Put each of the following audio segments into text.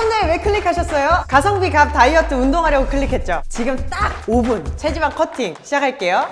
썸네일 왜 클릭하셨어요? 가성비 갑 다이어트 운동하려고 클릭했죠? 지금 딱 5분. 체지방 커팅 시작할게요.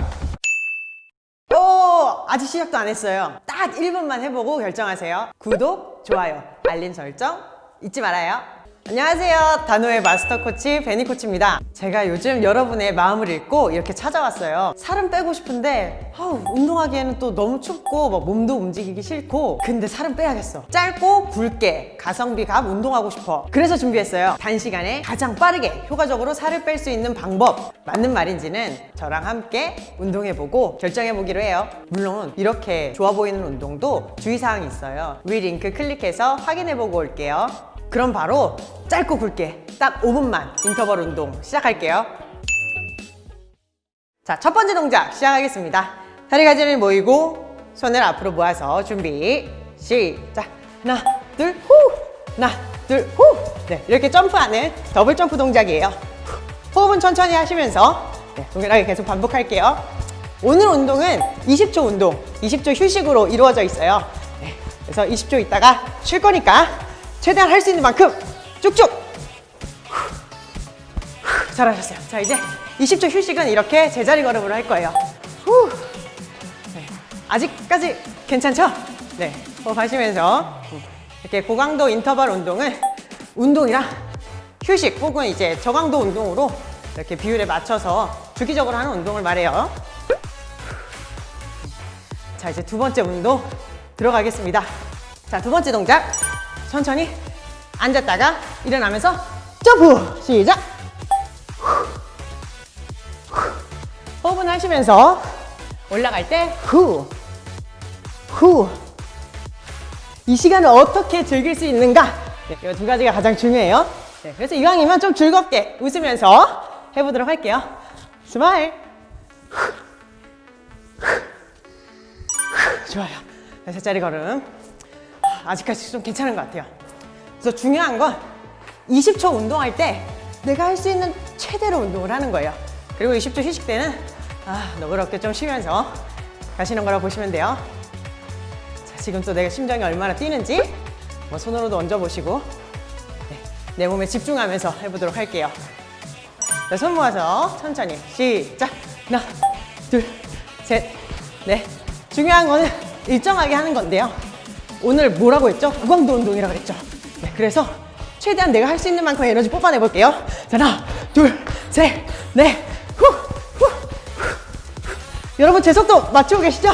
오 아직 시작도 안 했어요. 딱 1분만 해보고 결정하세요. 구독, 좋아요, 알림 설정 잊지 말아요 안녕하세요. 단호의 마스터 코치 베니 코치입니다. 제가 요즘 여러분의 마음을 읽고 이렇게 찾아왔어요. 살은 빼고 싶은데 아우, 운동하기에는 또 너무 춥고 막 몸도 움직이기 싫고 근데 살은 빼야겠어. 짧고 굵게 가성비 갑 운동하고 싶어. 그래서 준비했어요. 단시간에 가장 빠르게 효과적으로 살을 뺄 수 있는 방법. 맞는 말인지는 저랑 함께 운동해보고 결정해보기로 해요. 물론 이렇게 좋아 보이는 운동도 주의사항이 있어요. 위 링크 클릭해서 확인해보고 올게요 그럼 바로 짧고 굵게 딱 5분만 인터벌 운동 시작할게요. 자, 첫 번째 동작 시작하겠습니다. 다리 가지런히 모으고 손을 앞으로 모아서 준비 시작. 하나 둘후! 하나 둘후! 네, 이렇게 점프하는 더블 점프 동작이에요. 호흡은 천천히 하시면서 네, 동일하게 계속 반복할게요. 오늘 운동은 20초 운동 20초 휴식으로 이루어져 있어요. 네, 그래서 20초 있다가 쉴 거니까 최대한 할 수 있는 만큼 쭉쭉. 잘하셨어요. 자 이제 20초 휴식은 이렇게 제자리 걸음으로 할 거예요. 후. 네. 아직까지 괜찮죠? 네. 호흡 하시면서 이렇게 고강도 인터벌 운동은 운동이랑 휴식 혹은 이제 저강도 운동으로 이렇게 비율에 맞춰서 주기적으로 하는 운동을 말해요. 자 이제 두 번째 운동 들어가겠습니다. 자 두 번째 동작 천천히 앉았다가 일어나면서 점프 시작 호흡은 하시면서 올라갈 때 후, 후. 이 시간을 어떻게 즐길 수 있는가? 네, 이두 가지가 가장 중요해요. 네, 그래서 이왕이면 좀 즐겁게 웃으면서 해보도록 할게요. 스마일. 좋아요. 세 자리 걸음. 아직까지 좀 괜찮은 것 같아요. 그래서 중요한 건 20초 운동할 때 내가 할 수 있는 최대로 운동을 하는 거예요. 그리고 20초 휴식 때는 아, 너그럽게 좀 쉬면서 가시는 거라 보시면 돼요. 자, 지금 또 내가 심장이 얼마나 뛰는지 뭐 손으로도 얹어보시고 네, 내 몸에 집중하면서 해보도록 할게요. 자, 손 모아서 천천히 시작! 하나, 둘, 셋, 넷 중요한 거는 일정하게 하는 건데요. 오늘 뭐라고 했죠? 무광도 운동이라고 했죠. 네, 그래서 최대한 내가 할 수 있는 만큼 에너지 뽑아내 볼게요. 자, 하나, 둘, 셋, 넷, 후, 후, 후. 여러분 제 속도 맞추고 계시죠?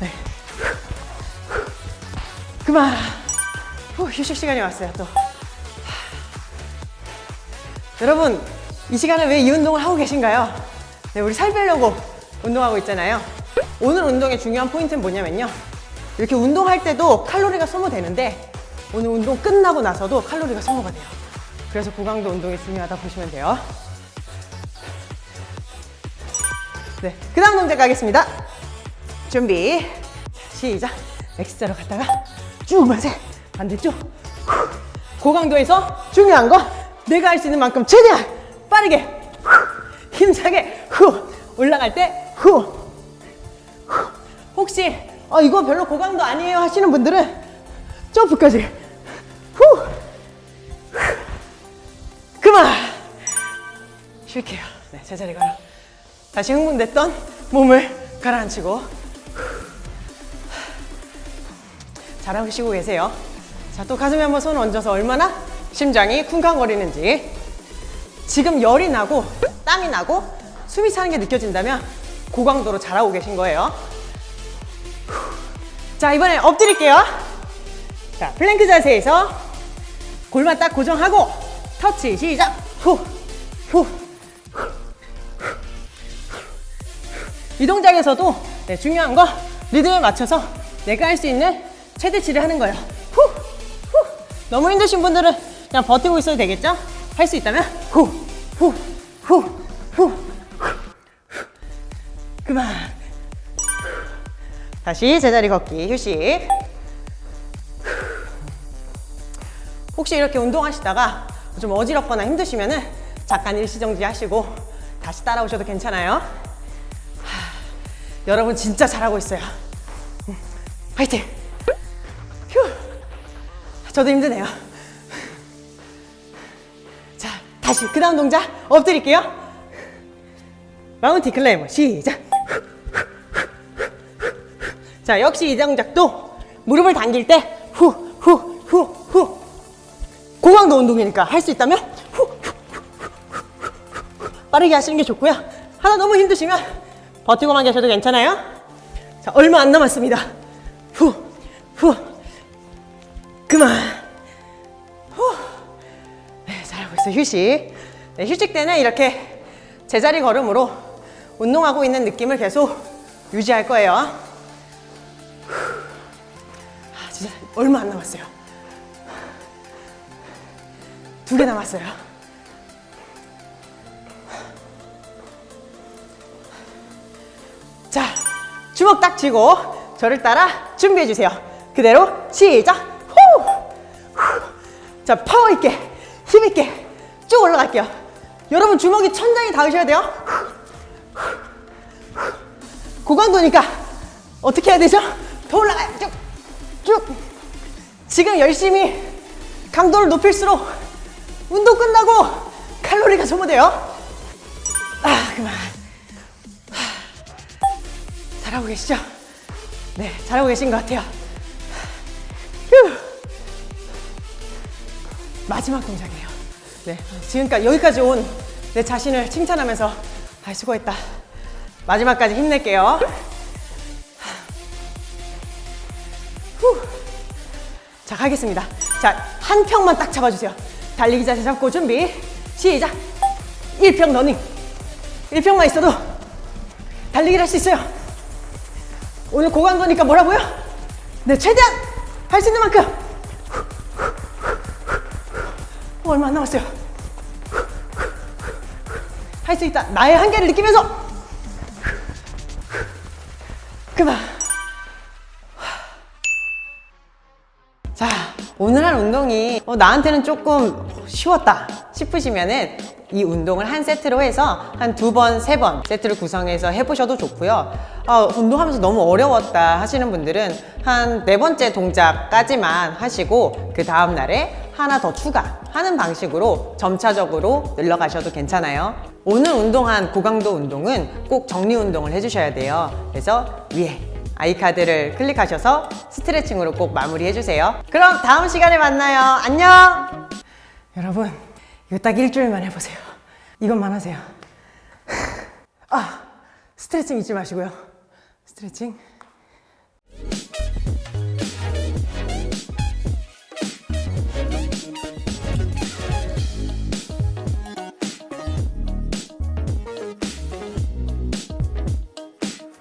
네. 그만. 후, 휴식 시간이 왔어요, 또. 여러분, 이 시간에 왜 이 운동을 하고 계신가요? 네, 우리 살 빼려고 운동하고 있잖아요. 오늘 운동의 중요한 포인트는 뭐냐면요. 이렇게 운동할 때도 칼로리가 소모되는데 오늘 운동 끝나고 나서도 칼로리가 소모가 돼요. 그래서 고강도 운동이 중요하다 보시면 돼요. 네, 그 다음 동작 가겠습니다. 준비, 시작. X자로 갔다가 쭉 마세. 반대쪽. 후. 고강도에서 중요한 거 내가 할 수 있는 만큼 최대한 빠르게 후. 힘차게 후. 올라갈 때 후. 후. 혹시 어, 이거 별로 고강도 아니에요 하시는 분들은 점프까지 후. 그만. 쉴게요. 네, 제자리 가라. 다시 흥분됐던 몸을 가라앉히고. 잘하고 쉬고 계세요. 자 또 가슴에 한번 손 얹어서 얼마나 심장이 쿵쾅거리는지. 지금 열이 나고 땀이 나고 숨이 차는 게 느껴진다면 고강도로 잘하고 계신 거예요 자 이번엔 엎드릴게요 자 플랭크 자세에서 골반 딱 고정하고 터치 시작 후 후. 이 동작에서도 네, 중요한 거 리듬에 맞춰서 내가 할 수 있는 최대치를 하는 거예요 후, 후. 너무 힘드신 분들은 그냥 버티고 있어도 되겠죠? 할 수 있다면 후, 후, 후, 후, 후. 그만 다시 제자리 걷기 휴식 혹시 이렇게 운동하시다가 좀 어지럽거나 힘드시면 은 잠깐 일시정지 하시고 다시 따라오셔도 괜찮아요 하, 여러분 진짜 잘하고 있어요 음, 화이팅 휴. 저도 힘드네요 다시 그 다음 동작 엎드릴게요. 마운티 클라이머 시작. 자 역시 이 동작도 무릎을 당길 때 후 후 후 후 고강도 운동이니까 할 수 있다면 후, 후, 후, 후, 후. 빠르게 하시는 게 좋고요. 하나 너무 힘드시면 버티고만 계셔도 괜찮아요. 자 얼마 안 남았습니다. 후 후. 그만. 후. 네, 잘하고 있어요. 휴식. 네, 휴식 때는 이렇게 제자리 걸음으로 운동하고 있는 느낌을 계속 유지할 거예요. 진짜 얼마 안 남았어요. 두 개 남았어요. 자, 주먹 딱 쥐고 저를 따라 준비해 주세요. 그대로 시작. 후! 후! 자, 파워 있게, 힘 있게 쭉 올라갈게요. 여러분 주먹이 천장에 닿으셔야 돼요. 고강도니까 어떻게 해야 되죠? 더 올라가요. 쭉, 쭉. 지금 열심히 강도를 높일수록 운동 끝나고 칼로리가 소모돼요. 아, 그만. 잘하고 계시죠? 네, 잘하고 계신 것 같아요. 휴. 마지막 동작이에요. 네, 지금까지 여기까지 온 내 자신을 칭찬하면서 아, 수고했다. 마지막까지 힘낼게요. 자, 가겠습니다. 자, 한 평만 딱 잡아주세요. 달리기 자세 잡고 준비. 시작. 1평 러닝. 1평만 있어도 달리기를 할 수 있어요. 오늘 고강도니까 뭐라고요? 네, 최대한 할 수 있는 만큼. 어, 얼마 안 남았어요. 할 수 있다. 나의 한계를 느끼면서. 그만. 오늘 한 운동이 어, 나한테는 조금 쉬웠다 싶으시면 은 이 운동을 한 세트로 해서 한 두 번, 세 번 세트를 구성해서 해보셔도 좋고요. 아, 운동하면서 너무 어려웠다 하시는 분들은 한 네 번째 동작까지만 하시고 그 다음 날에 하나 더 추가하는 방식으로 점차적으로 늘러가셔도 괜찮아요. 오늘 운동한 고강도 운동은 꼭 정리 운동을 해주셔야 돼요. 그래서 위에 아이카드를 클릭하셔서 스트레칭으로 꼭 마무리해 주세요. 그럼 다음 시간에 만나요. 안녕! 여러분, 이거 딱 일주일만 해보세요. 이것만 하세요. 아, 스트레칭 잊지 마시고요. 스트레칭.